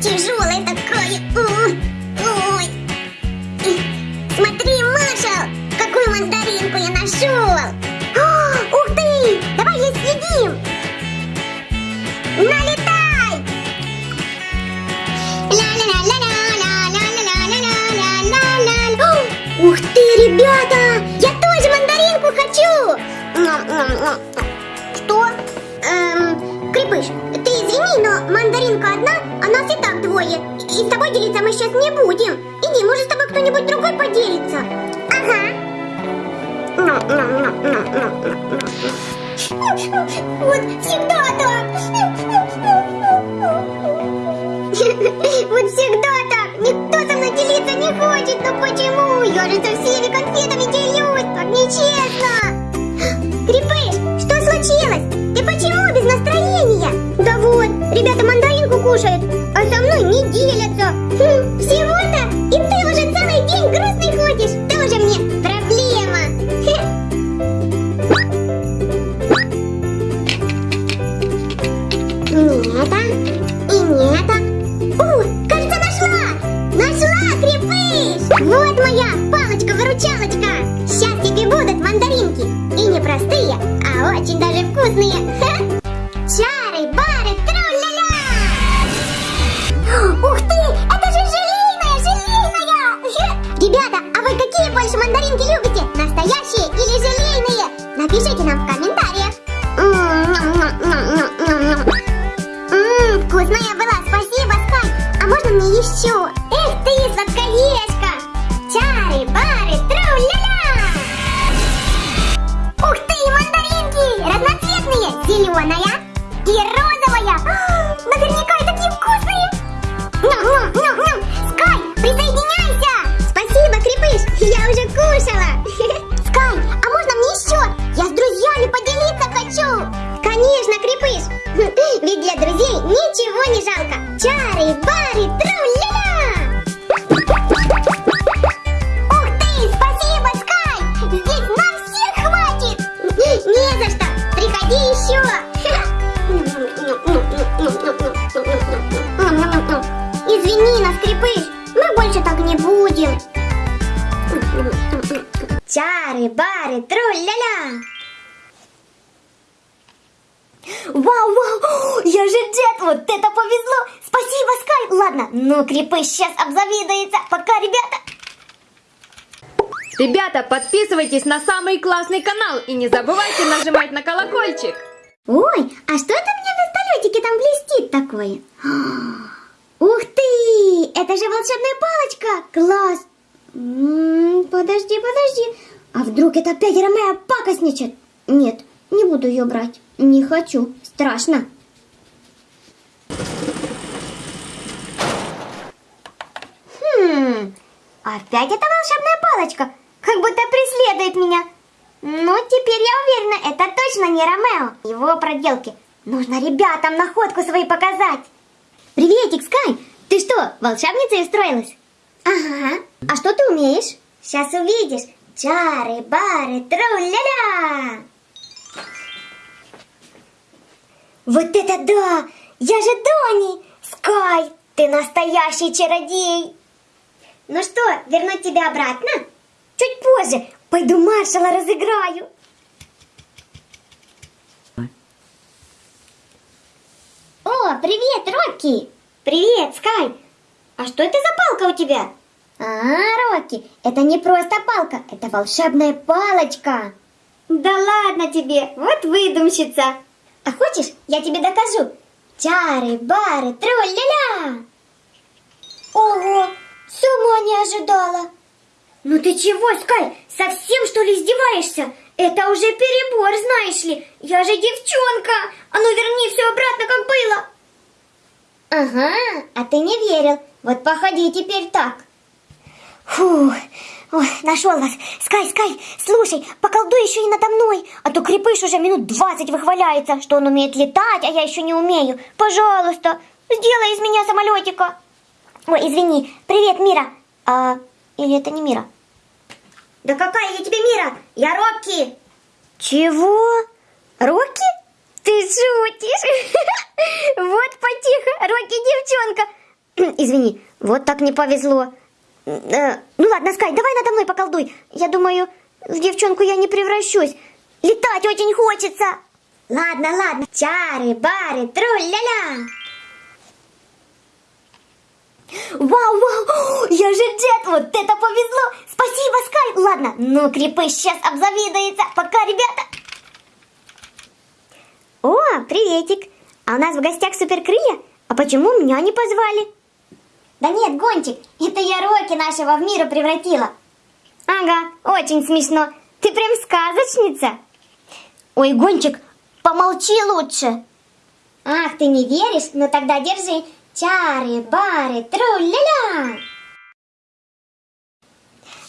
тяжелое такое. Ой, Смотри, Маша, какую мандаринку я нашел. О, ух ты, давай ее съедим. Налетай. Ух ты, ребята, я тоже мандаринку хочу. Что? Мандаринка одна, а нас и так двое. И с тобой делиться мы сейчас не будем. Иди, может, с тобой кто-нибудь другой поделится. Ага. Вот всегда так. Вот всегда так. Никто со мной делиться не хочет. Но почему? Я же со всеми конфетами делюсь. Так нечестно. Кушают, а со мной не делятся. Хм, всего-то? И ты уже целый день грустный ходишь. Тоже мне проблема. Не это, и не это. О, кажется, нашла! Нашла, крепыш! Вот PJ ってなんか Чары, бары, тру-ля-ля! Ух ты, спасибо, Скай! Здесь на всех хватит! Не за что! Приходи еще! Извини нас, Крепыш, мы больше так не будем. Чары, бары, тру-ля-ля! Вау, вау, я же Джет, вот это повезло. Спасибо, Скай. Ладно, ну Крепыш сейчас обзавидуется. Пока, ребята. Ребята, подписывайтесь на самый классный канал и не забывайте нажимать на колокольчик. Ой, а что это мне в вертолетике там блестит такое? Ух ты! Это же волшебная палочка! Класс! М, Подожди, подожди. А вдруг это опять Ромео пакостничает? Нет, не буду ее брать. Не хочу. Страшно. Хм, опять эта волшебная палочка. Как будто преследует меня. Ну, теперь я уверена, это точно не Ромео. Его проделки. Нужно ребятам находку свои показать. Приветик, Скай! Ты что, волшебницей устроилась? Ага. А что ты умеешь? Сейчас увидишь. Чары, бары, тру-ля-ля! Вот это да! Я же Дони! Скай, ты настоящий чародей! Ну что, вернуть тебя обратно? Чуть позже. Пойду маршала разыграю. О, привет, Рокки! Привет, Скай! А что это за палка у тебя? А, Рокки, это не просто палка, это волшебная палочка. Да ладно тебе, вот выдумщица. А хочешь, я тебе докажу? Чары, бары, троль-ля-ля! Ого, сама не ожидала. Ну ты чего, Скай, совсем что ли издеваешься? Это уже перебор, знаешь ли. Я же девчонка. А ну верни все обратно, как было. Ага, а ты не верил. Вот походи теперь так. Ой, нашел вас. Скай, Скай, слушай, поколдуй еще и надо мной, а то крепыш уже минут двадцать выхваляется, что он умеет летать, а я еще не умею. Пожалуйста, сделай из меня самолетика. Ой, извини. Привет, Мира. А, или это не Мира? Да какая я тебе Мира? Я Рокки. Чего? Рокки? Ты шутишь? Вот потихо, Рокки девчонка. Извини, вот так не повезло. Э, ну ладно, Скай, давай надо мной поколдуй. Я думаю, в девчонку я не превращусь. Летать очень хочется. Ладно, ладно. Чары, бары, тру-ля-ля. Вау, вау, я же дед, вот это повезло. Спасибо, Скай. Ладно, ну крепыш сейчас обзавидуется. Пока, ребята. О, приветик. А у нас в гостях суперкрылья? А почему меня не позвали? Да нет, Гончик, это я Роки нашего в миру превратила. Ага, очень смешно. Ты прям сказочница. Ой, Гончик, помолчи лучше. Ах, ты не веришь? Ну тогда держи. Чары, бары, тру-ля-ля.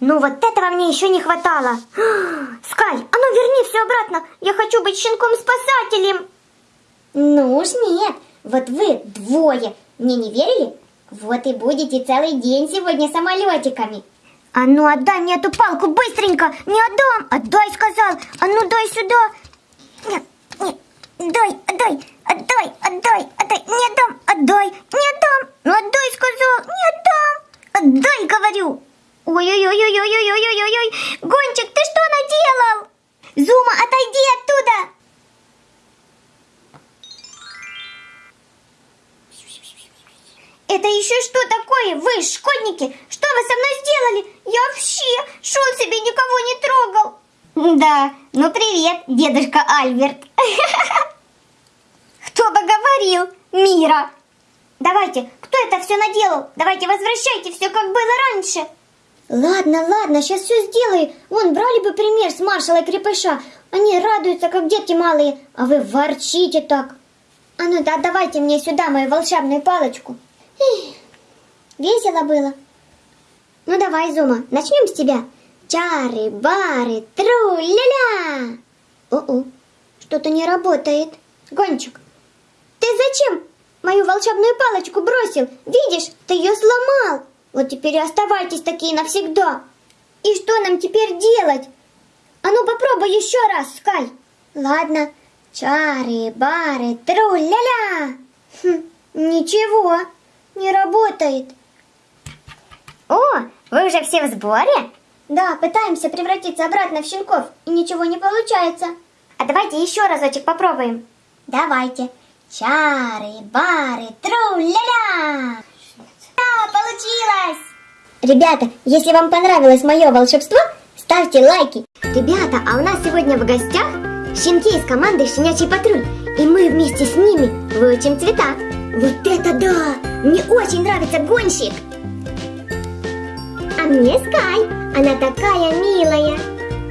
Ну вот этого мне еще не хватало. Скай, а ну верни все обратно. Я хочу быть щенком-спасателем. Ну уж нет. Вот вы двое мне не верили? Вот и будете целый день сегодня самолетиками. А ну отдай мне эту палку быстренько. Не отдам. Отдай, сказал. А ну дай сюда. Нет, нет. Дай, отдай, отдай, отдай, отдай. Не отдам, отдай, не отдам. Ну отдай, сказал. Не отдам. Отдай, говорю. Ой-ой-ой-ой-ой-ой-ой-ой-ой. Гончик, ты что наделал? Зума, отойди оттуда. Это еще что такое? Вы, школьники, что вы со мной сделали? Я вообще шел себе никого не трогал. Да, ну привет, дедушка Альберт. Кто бы говорил? Мира. Давайте, кто это все наделал? Давайте возвращайте все, как было раньше. Ладно, ладно, сейчас все сделаю. Вон, брали бы пример с маршала крепыша. Они радуются, как дети малые, а вы ворчите так. А ну да, давайте мне сюда мою волшебную палочку. Весело было. Ну давай, Зума, начнем с тебя. Чары, бары, тру-ля-ля. О-о, что-то не работает. Гончик, ты зачем мою волшебную палочку бросил? Видишь, ты ее сломал. Вот теперь и оставайтесь такие навсегда. И что нам теперь делать? А ну попробуй еще раз, Скай. Ладно. Чары, бары, тру-ля-ля. Хм, ничего, не работает. О, вы уже все в сборе? Да, пытаемся превратиться обратно в щенков, и ничего не получается. А давайте еще разочек попробуем. Давайте. Чары, бары, тру-ля-ля. Да, получилось! Ребята, если вам понравилось мое волшебство, ставьте лайки. Ребята, а у нас сегодня в гостях щенки из команды «Щенячий патруль», и мы вместе с ними выучим цвета. Вот это да! Мне очень нравится гонщик! А мне Скай, она такая милая.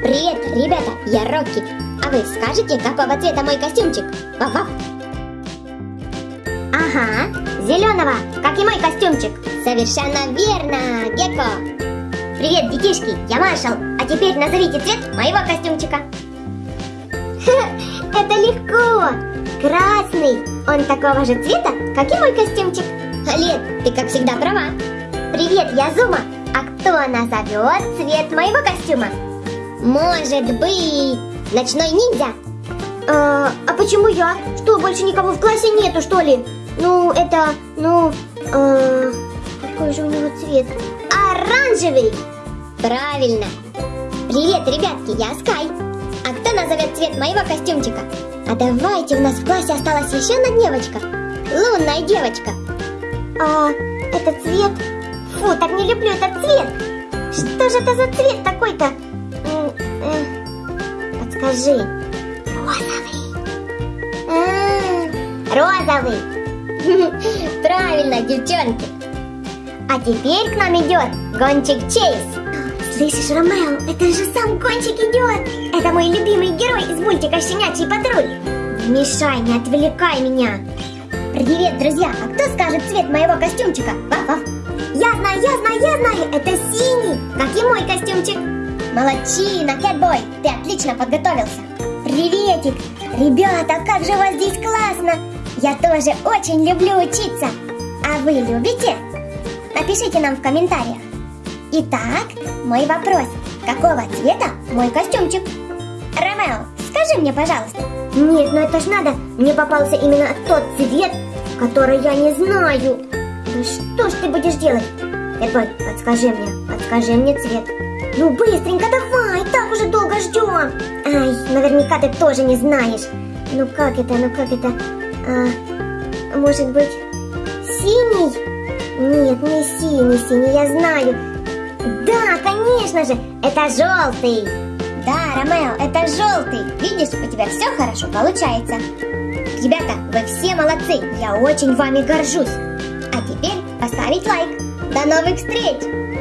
Привет, ребята, я Рокки. А вы скажете, какого цвета мой костюмчик? Вав-вав. Ага, зеленого, как и мой костюмчик. Совершенно верно, Гекко. Привет, детишки, я Маршал. А теперь назовите цвет моего костюмчика. Это легко. Красный. Он такого же цвета, как и мой костюмчик. Лет, ты как всегда права. Привет, я Зума. А кто назовет цвет моего костюма? Может быть, ночной ниндзя? А, а почему я? Что, больше никого в классе нету, что ли? Ну, это, ну, э, какой же у него цвет? Оранжевый! Правильно. Привет, ребятки, я Скай. А кто назовет цвет моего костюмчика? А давайте, у нас в классе осталась еще одна девочка. Лунная девочка. А, это цвет? Фу, так не люблю этот цвет. Что же это за цвет такой-то? Э, подскажи. Розовый. А, розовый. Правильно, девчонки. А теперь к нам идет гонщик Чейз. Слышишь, Ромео, это же сам гонщик идет. Это мой любимый герой из мультика «Щенячий патруль». Мешай, не отвлекай меня. Привет, друзья, а кто скажет цвет моего костюмчика? Вав-вав. Я знаю, я знаю, я знаю, это синий, как и мой костюмчик. Молодчина, Кэтбой, ты отлично подготовился. Приветик! Ребята, как же у вас здесь классно! Я тоже очень люблю учиться. А вы любите? Напишите нам в комментариях. Итак, мой вопрос. Какого цвета мой костюмчик? Ромео, скажи мне, пожалуйста. Нет, ну это ж надо. Мне попался именно тот цвет, который я не знаю. Ну что ж ты будешь делать? Эдбой, подскажи мне, подскажи мне цвет. Ну быстренько давай, так уже долго ждем. Ай, наверняка ты тоже не знаешь. Ну как это, ну как это? А, может быть, синий? Нет, не синий, синий, я знаю. Да, конечно же, это желтый. Да, Ромео, это желтый. Видишь, у тебя все хорошо получается. Ребята, вы все молодцы, я очень вами горжусь. А теперь поставить лайк. До новых встреч!